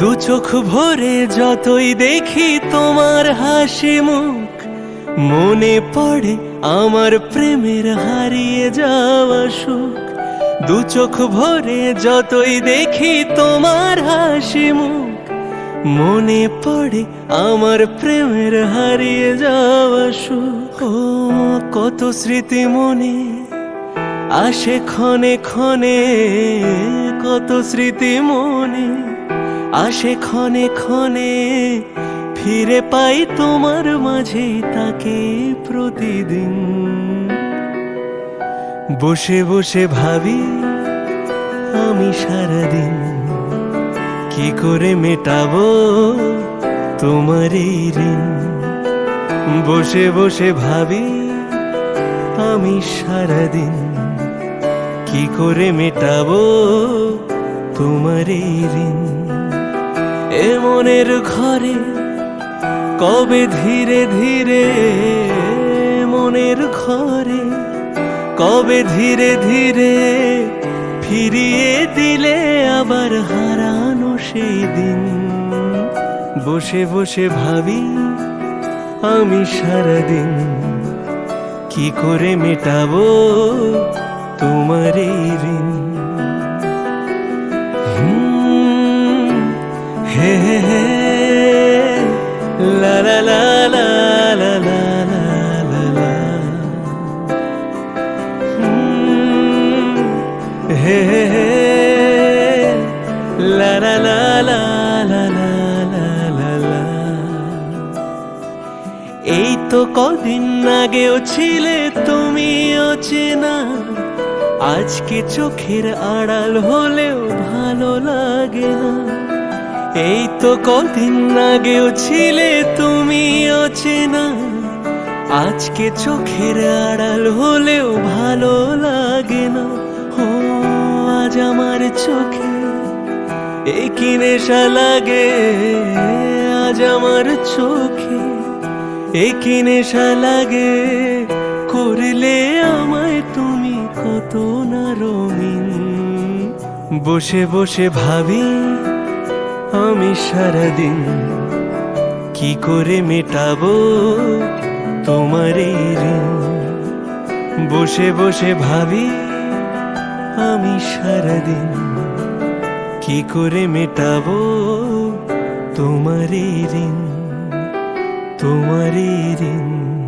দু চোখ ভরে যতই দেখি তোমার হাসি মুখ, মনে পড়ে আমার প্রেমের হারিয়ে যাওয়া সুখ। দু চোখ ভরে যতই দেখি তোমার হাসি মুখ, মনে পড়ে আমার প্রেমের হারিয়ে যাওয়া সুখ। কত স্মৃতি মনে আসে ক্ষণে ক্ষণে, কত স্মৃতি মনে আসে ক্ষণে ক্ষণে, ফিরে পাই তোমার মাঝে তাকে প্রতিদিন। বসে বসে ভাবি আমি সারাদিন কি করে মেটাবো তোমার এই ঋণ। বসে বসে ভাবি আমি সারাদিন কি করে মেটাবো তোমার এই ঋণ। এ মনের ঘরে কবে ধীরে ধীরে মনের ঘরে কবে ধীরে ধীরে ফিরিয়ে দিলে আবার হারানো সেই দিন। বসে বসে ভাবি আমি সারাদিন কি করে মেটাবো তোমার এই ঋণ। হুম, হে হে হে লা লা লা লা লা হে হে হে লা লা লা লা লা। এই তো কদিন আগেও ছিলে তুমি অচেনা আজকে চোখের আড়াল হলেও ভালো লাগে না এই তো কদিন আগেও ছিলে তুমি অচেনা। আজকে চোখের আড়াল হলেও ভালো লাগে না ও, আজ আমার চোখে কি নেশা লাগে। আজ আমার চোখে এ কি নেশা লাগে। করলে আমায় তুমি কত না রঙিন। বসে বসে ভাবি আমি সারাদিন কি করে মেটাবো তোমার এই ঋণ? বসে বসে ভাবি আমি সারাদিন কি করে মেটাবো তোমার এই ঋণ? তোমার এই ঋণ।